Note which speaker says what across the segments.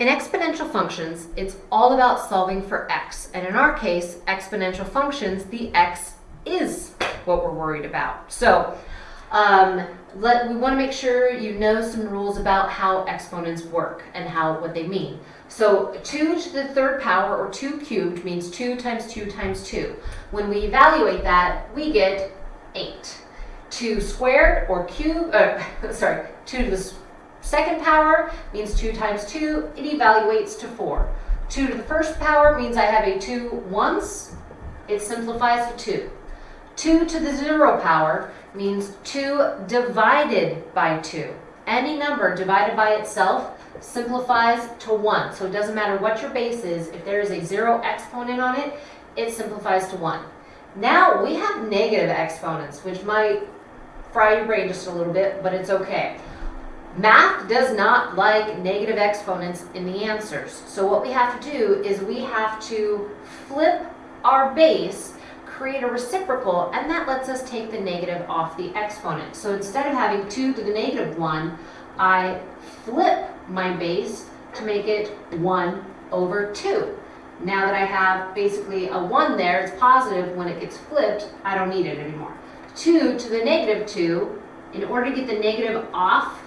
Speaker 1: In exponential functions, it's all about solving for x. And in our case, exponential functions, the x is what we're worried about. So um, let, we want to make sure you know some rules about how exponents work and how what they mean. So 2 to the third power, or 2 cubed, means 2 times 2 times 2. When we evaluate that, we get 8. 2 squared, or cube, uh, sorry, 2 to the second power means 2 times 2. It evaluates to 4. 2 to the first power means I have a 2 once. It simplifies to 2. 2 to the 0 power means 2 divided by 2. Any number divided by itself simplifies to 1. So it doesn't matter what your base is. If there is a 0 exponent on it, it simplifies to 1. Now we have negative exponents, which might fry your brain just a little bit, but it's okay. Math does not like negative exponents in the answers. So what we have to do is we have to flip our base, create a reciprocal, and that lets us take the negative off the exponent. So instead of having 2 to the negative 1, I flip my base to make it 1 over 2. Now that I have basically a 1 there, it's positive. When it gets flipped, I don't need it anymore. 2 to the negative 2, in order to get the negative off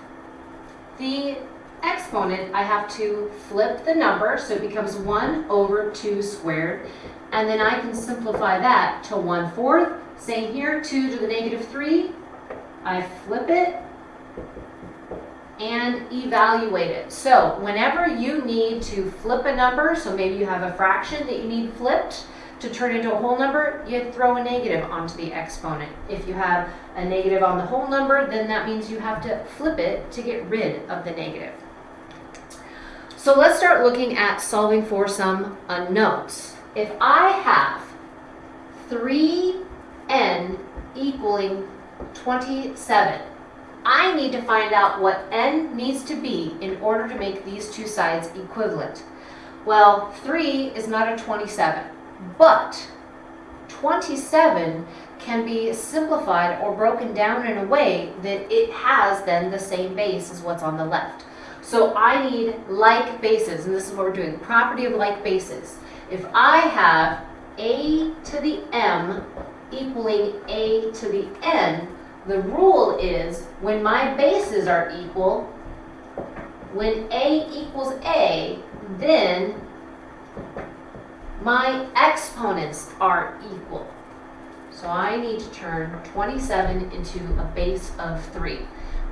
Speaker 1: the exponent, I have to flip the number, so it becomes 1 over 2 squared, and then I can simplify that to 1 fourth. Same here, 2 to the negative 3, I flip it and evaluate it. So whenever you need to flip a number, so maybe you have a fraction that you need flipped, to turn into a whole number, you throw a negative onto the exponent. If you have a negative on the whole number, then that means you have to flip it to get rid of the negative. So let's start looking at solving for some unknowns. If I have 3n equaling 27, I need to find out what n needs to be in order to make these two sides equivalent. Well, 3 is not a 27. But 27 can be simplified or broken down in a way that it has then the same base as what's on the left. So I need like bases, and this is what we're doing, property of like bases. If I have a to the m equaling a to the n, the rule is when my bases are equal, when a equals a, then my exponents are equal. So I need to turn 27 into a base of 3.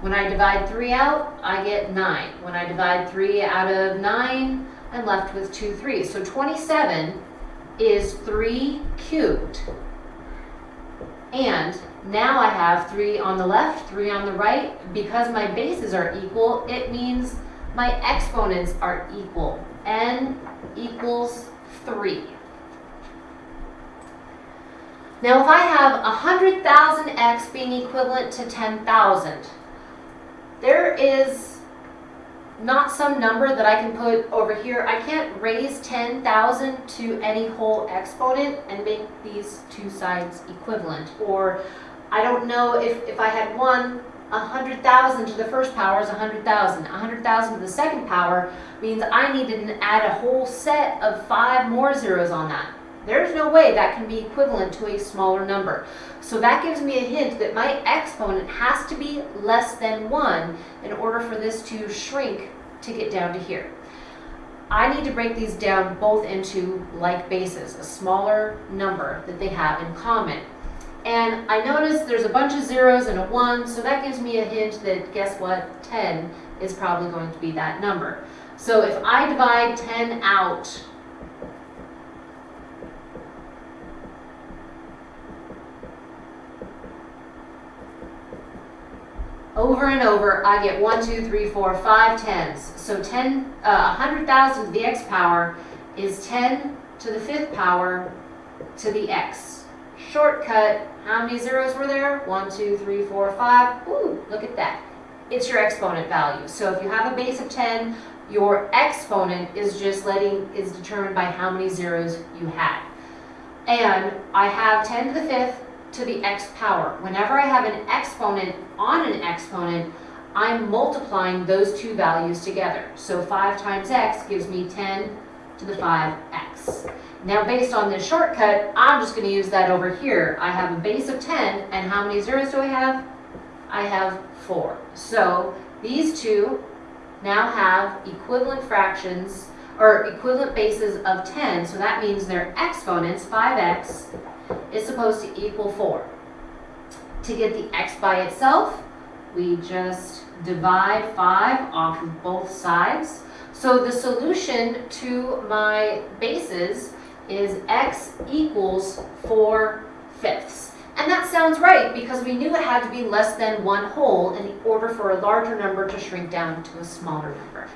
Speaker 1: When I divide 3 out, I get 9. When I divide 3 out of 9, I'm left with 2 3s. So 27 is 3 cubed. And now I have 3 on the left, 3 on the right. Because my bases are equal, it means my exponents are equal. n equals 3. Now if I have 100,000 x being equivalent to 10,000, there is not some number that I can put over here. I can't raise 10,000 to any whole exponent and make these two sides equivalent. Or I don't know if, if I had one 100,000 to the first power is 100,000. 100,000 to the second power means I need to add a whole set of five more zeros on that. There's no way that can be equivalent to a smaller number. So that gives me a hint that my exponent has to be less than 1 in order for this to shrink to get down to here. I need to break these down both into like bases, a smaller number that they have in common. And I notice there's a bunch of zeros and a 1, so that gives me a hint that, guess what, 10 is probably going to be that number. So if I divide 10 out, over and over, I get 1, 2, 3, 4, 5 tens. So 10, uh, 100,000 to the x power is 10 to the fifth power to the x. Shortcut, how many zeros were there? One, two, three, four, five. Ooh, look at that. It's your exponent value. So if you have a base of 10, your exponent is just letting, is determined by how many zeros you had. And I have 10 to the fifth to the x power. Whenever I have an exponent on an exponent, I'm multiplying those two values together. So 5 times x gives me 10 to the 5x. Now based on this shortcut, I'm just going to use that over here. I have a base of 10, and how many zeros do I have? I have 4. So these two now have equivalent fractions, or equivalent bases of 10, so that means their exponents, 5x, is supposed to equal 4. To get the x by itself, we just divide 5 off of both sides. So the solution to my bases is x equals 4 fifths. And that sounds right because we knew it had to be less than one whole in order for a larger number to shrink down to a smaller number.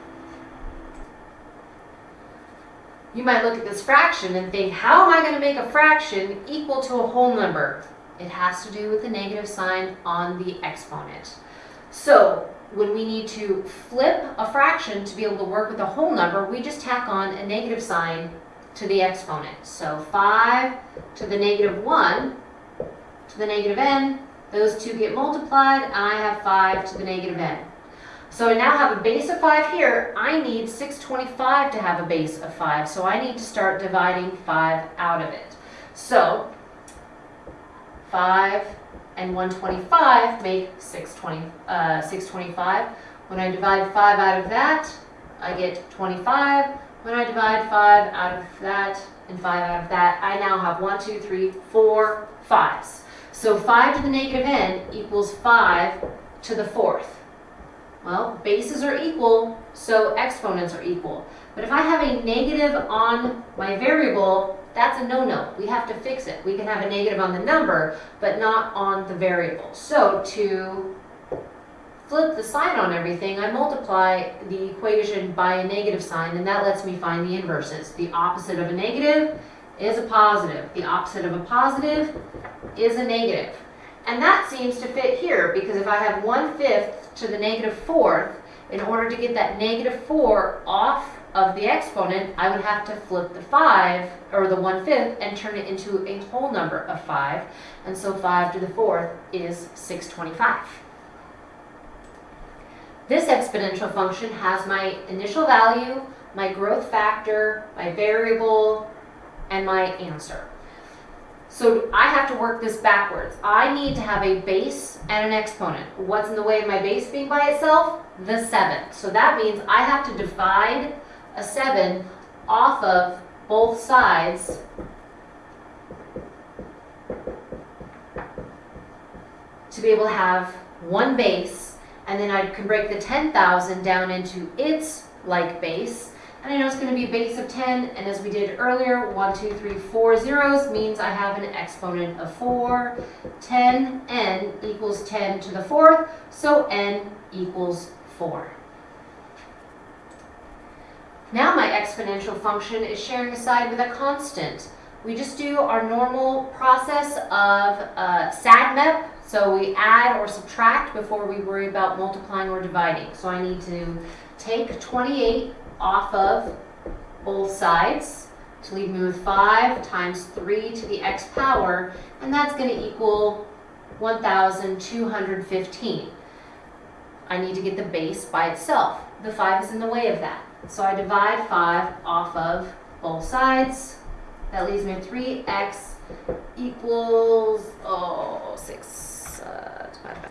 Speaker 1: You might look at this fraction and think, how am I going to make a fraction equal to a whole number? It has to do with the negative sign on the exponent. So when we need to flip a fraction to be able to work with a whole number, we just tack on a negative sign to the exponent. So 5 to the negative 1 to the negative n, those two get multiplied, and I have 5 to the negative n. So I now have a base of 5 here. I need 625 to have a base of 5, so I need to start dividing 5 out of it. So 5 and 125 make 620, uh, 625. When I divide 5 out of that, I get 25. When I divide 5 out of that and 5 out of that, I now have 1, 2, 3, 4 5s. So 5 to the negative n equals 5 to the fourth. Well, bases are equal, so exponents are equal. But if I have a negative on my variable, that's a no-no. We have to fix it. We can have a negative on the number, but not on the variable. So to flip the sign on everything, I multiply the equation by a negative sign, and that lets me find the inverses. The opposite of a negative is a positive. The opposite of a positive is a negative. And that seems to fit here, because if I have 1 fifth to the negative fourth, in order to get that negative 4 off of the exponent, I would have to flip the 5, or the 1 fifth, and turn it into a whole number of 5. And so 5 to the fourth is 625. This exponential function has my initial value, my growth factor, my variable, and my answer. So I have to work this backwards. I need to have a base and an exponent. What's in the way of my base being by itself? The 7. So that means I have to divide a 7 off of both sides to be able to have one base and then I can break the 10,000 down into its like base and I know it's going to be a base of 10, and as we did earlier, 1, 2, 3, 4 zeros means I have an exponent of 4. 10, n equals 10 to the fourth, so n equals 4. Now my exponential function is sharing a side with a constant. We just do our normal process of uh, SADMEP, so we add or subtract before we worry about multiplying or dividing. So I need to take 28 off of both sides to leave me with 5 times 3 to the x power, and that's going to equal 1,215. I need to get the base by itself. The 5 is in the way of that. So I divide 5 off of both sides. That leaves me with 3x equals, oh, 6 uh, divided by